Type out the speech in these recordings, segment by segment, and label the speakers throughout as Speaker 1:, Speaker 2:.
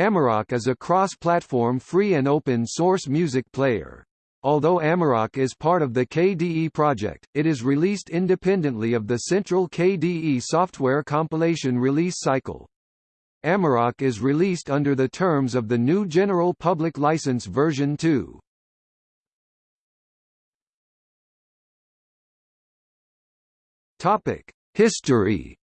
Speaker 1: Amarok is a cross-platform free and open-source music player. Although Amarok is part of the KDE project, it is released independently of the central KDE software compilation release cycle. Amarok is released under the terms of the GNU General Public License version 2. Topic: History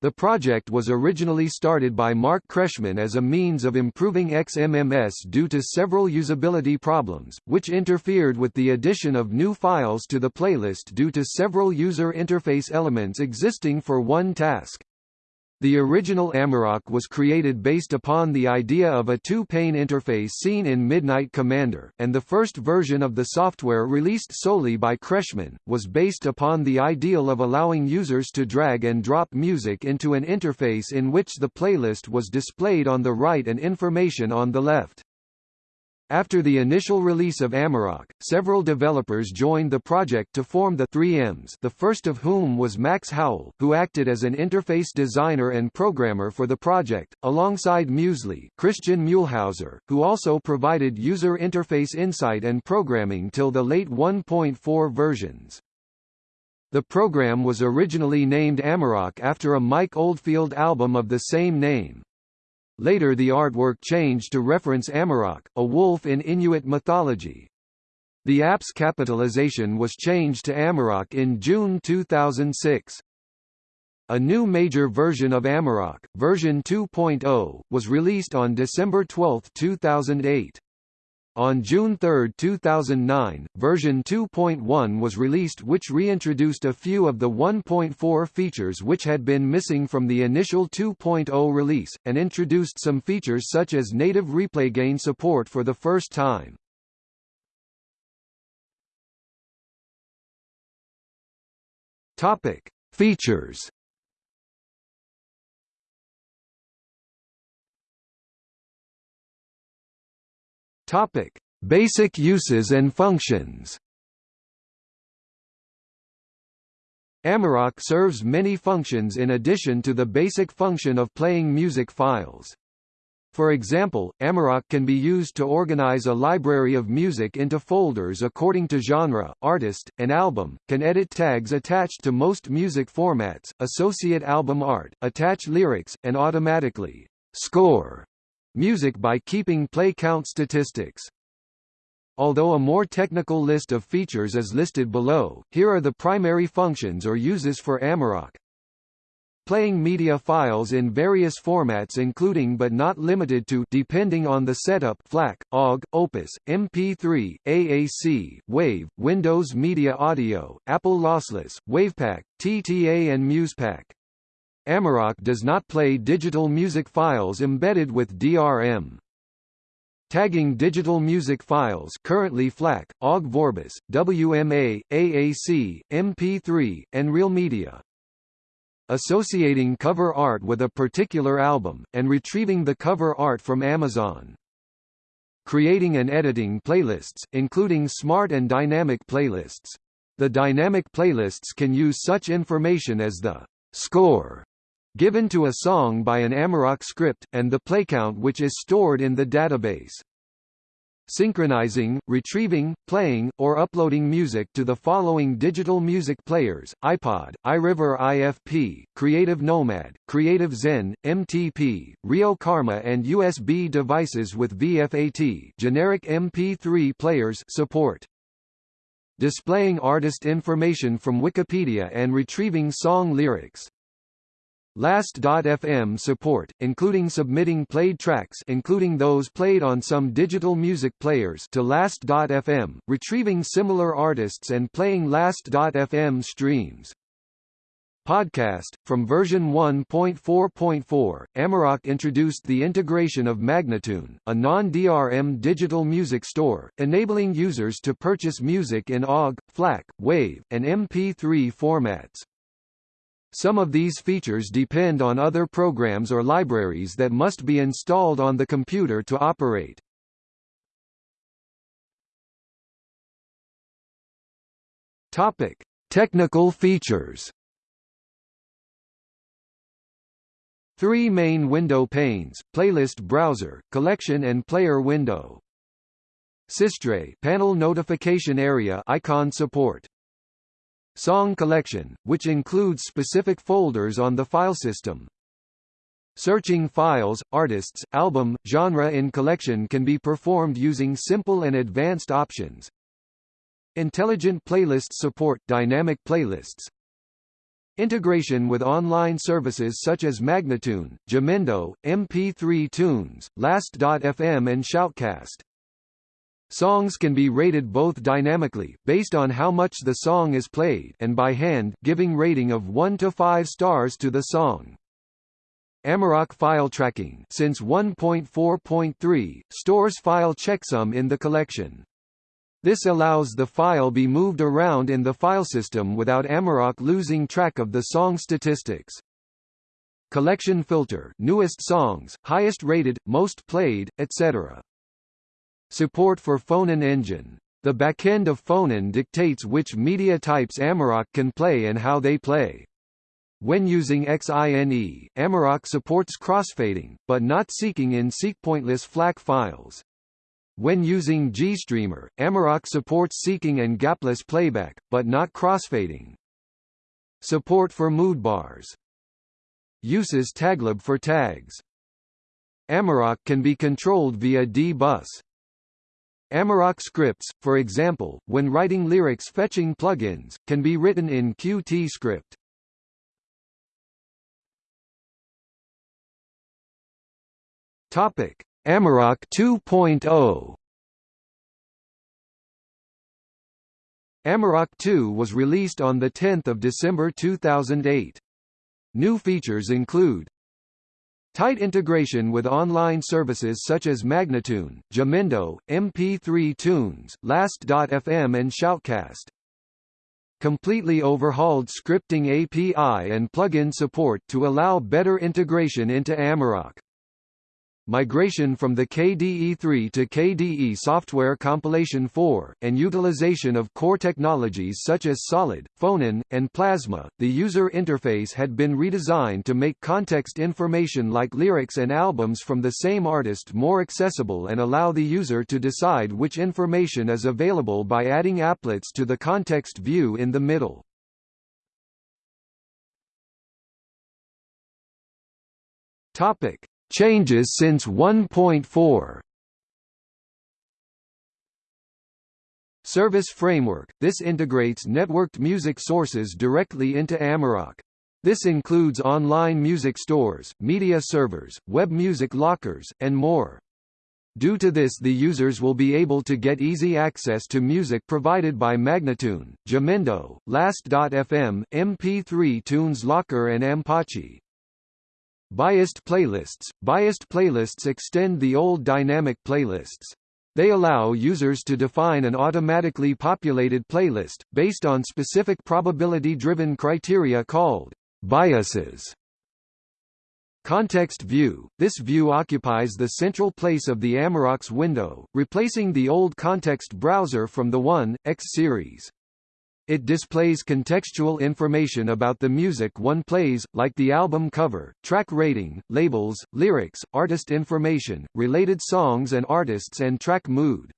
Speaker 1: The project was originally started by Mark Kretschmann as a means of improving XMMS due to several usability problems, which interfered with the addition of new files to the playlist due to several user interface elements existing for one task. The original Amarok was created based upon the idea of a two-pane interface seen in Midnight Commander, and the first version of the software released solely by Kretschmann, was based upon the ideal of allowing users to drag and drop music into an interface in which the playlist was displayed on the right and information on the left. After the initial release of Amarok, several developers joined the project to form the 3Ms the first of whom was Max Howell, who acted as an interface designer and programmer for the project, alongside Muesli Christian Muehlhauser, who also provided user interface insight and programming till the late 1.4 versions. The program was originally named Amarok after a Mike Oldfield album of the same name. Later the artwork changed to reference Amarok, a wolf in Inuit mythology. The app's capitalization was changed to Amarok in June 2006. A new major version of Amarok, version 2.0, was released on December 12, 2008. On June 3, 2009, version 2.1 was released which reintroduced a few of the 1.4 features which had been missing from the initial 2.0 release, and introduced some features such as native replay gain support for the first time. Topic: Features Topic: Basic uses and functions. Amarok serves many functions in addition to the basic function of playing music files. For example, Amarok can be used to organize a library of music into folders according to genre, artist, and album, can edit tags attached to most music formats, associate album art, attach lyrics, and automatically score music by keeping play count statistics. Although a more technical list of features is listed below, here are the primary functions or uses for Amarok. Playing media files in various formats including but not limited to depending on the setup FLAC, OGG, Opus, MP3, AAC, WAV, Windows Media Audio, Apple Lossless, WavPack, TTA and MusePack. Amarok does not play digital music files embedded with DRM. Tagging digital music files currently FLAC, OGG Vorbis, WMA, AAC, MP3, and Real Media. Associating cover art with a particular album, and retrieving the cover art from Amazon. Creating and editing playlists, including smart and dynamic playlists. The dynamic playlists can use such information as the score given to a song by an Amarok script, and the playcount which is stored in the database. Synchronizing, retrieving, playing, or uploading music to the following digital music players, iPod, iRiver IFP, Creative Nomad, Creative Zen, MTP, Rio Karma and USB devices with VFAT generic MP3 players support. Displaying artist information from Wikipedia and retrieving song lyrics. Last.fm support, including submitting played tracks including those played on some digital music players to Last.fm, retrieving similar artists and playing Last.fm streams. Podcast. From version 1.4.4, Amarok introduced the integration of Magnatune, a non-DRM digital music store, enabling users to purchase music in OGG, FLAC, WAV, and MP3 formats. Some of these features depend on other programs or libraries that must be installed on the computer to operate. Topic: Technical features. Three main window panes, playlist browser, collection and player window. Systray panel notification area icon support. Song collection, which includes specific folders on the file system. Searching files, artists, album, genre in collection can be performed using simple and advanced options. Intelligent playlist support dynamic playlists. Integration with online services such as Magnatune, Jamendo, MP3 Tunes, Last.fm and Shoutcast. Songs can be rated both dynamically, based on how much the song is played and by hand, giving rating of 1 to 5 stars to the song. Amarok file tracking since 1.4.3, stores file checksum in the collection. This allows the file be moved around in the file system without Amarok losing track of the song statistics. Collection filter newest songs, highest rated, most played, etc. Support for Phonon engine. The backend of Phonon dictates which media types Amarok can play and how they play. When using XINE, Amarok supports crossfading, but not seeking in seek pointless FLAC files. When using GStreamer, Amarok supports seeking and gapless playback, but not crossfading. Support for mood bars. Uses taglib for tags. Amarok can be controlled via D-Bus. Amarok scripts, for example, when writing lyrics fetching plugins, can be written in Qt script. Topic: Amarok 2.0 Amarok 2 was released on 10 December 2008. New features include Tight integration with online services such as Magnatune, Jamendo, MP3 Tunes, Last.fm and Shoutcast. Completely overhauled scripting API and plugin support to allow better integration into Amarok migration from the KDE3 to KDE Software Compilation 4, and utilization of core technologies such as Solid, Phonon, and Plasma. The user interface had been redesigned to make context information like lyrics and albums from the same artist more accessible and allow the user to decide which information is available by adding applets to the context view in the middle. Topic: Changes since 1.4 Service Framework – This integrates networked music sources directly into Amarok. This includes online music stores, media servers, web music lockers, and more. Due to this the users will be able to get easy access to music provided by Magnatune, Jamendo, Last.fm, MP3 Tunes Locker and Ampache. Biased playlists – Biased playlists extend the old dynamic playlists. They allow users to define an automatically populated playlist, based on specific probability-driven criteria called biases. Context view – This view occupies the central place of the Amarok's window, replacing the old context browser from the 1, X series. It displays contextual information about the music one plays, like the album cover, track rating, labels, lyrics, artist information, related songs and artists and track mood.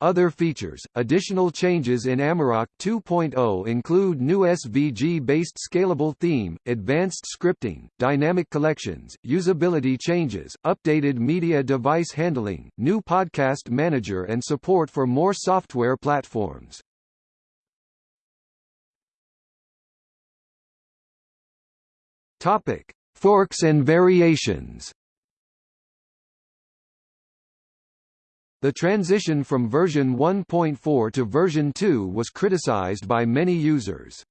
Speaker 1: Other features, additional changes in Amarok 2.0 include new SVG-based scalable theme, advanced scripting, dynamic collections, usability changes, updated media device handling, new podcast manager and support for more software platforms. Topic: Forks and variations. The transition from version 1.4 to version 2 was criticized by many users.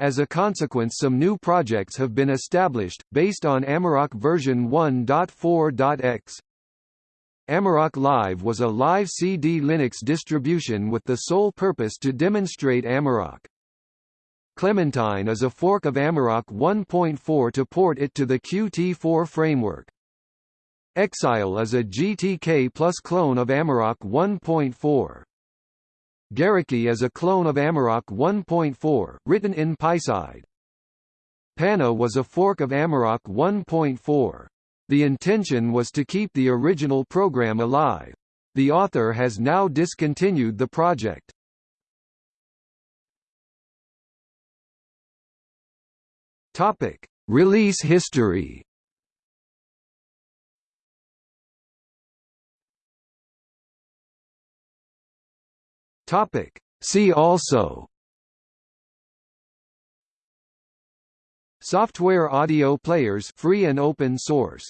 Speaker 1: As a consequence some new projects have been established, based on Amarok version 1.4.x. Amarok Live was a live CD Linux distribution with the sole purpose to demonstrate Amarok. Clementine is a fork of Amarok 1.4 to port it to the Qt4 framework. Exaile is a GTK plus clone of Amarok 1.4. Gariki is a clone of Amarok 1.4, written in PySide. Pana was a fork of Amarok 1.4. The intention was to keep the original program alive. The author has now discontinued the project. Topic: Release history. Topic: See also. Software audio players free and open source